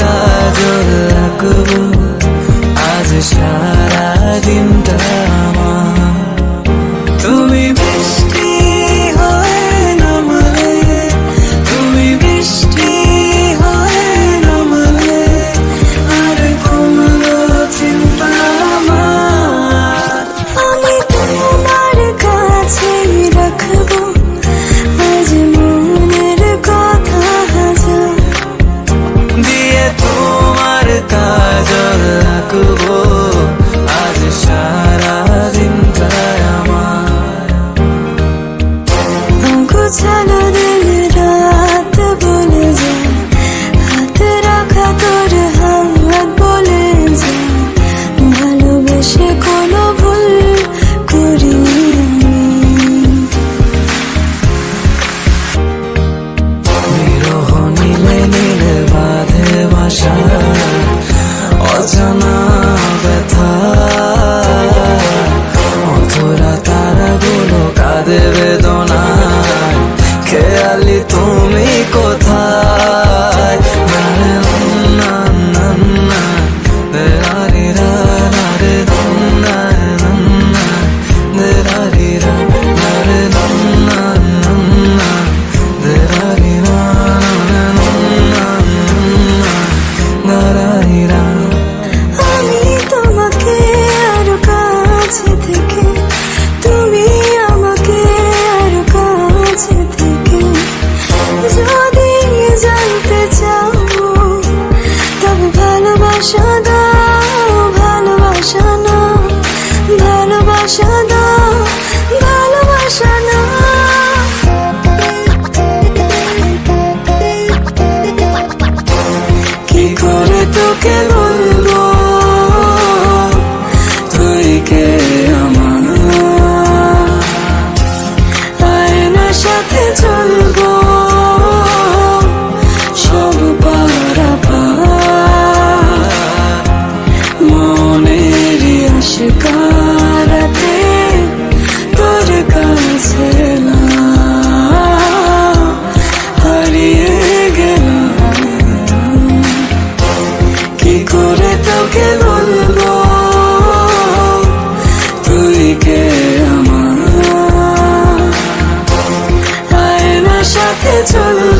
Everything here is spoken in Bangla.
काजोल आकबू आज शाम दिए तुम्हारे ताजल लाकू ওরা তারাগুলো কাঁদেবে তোকে বলব তুই কে আমার? আয়নার সাথে চলবো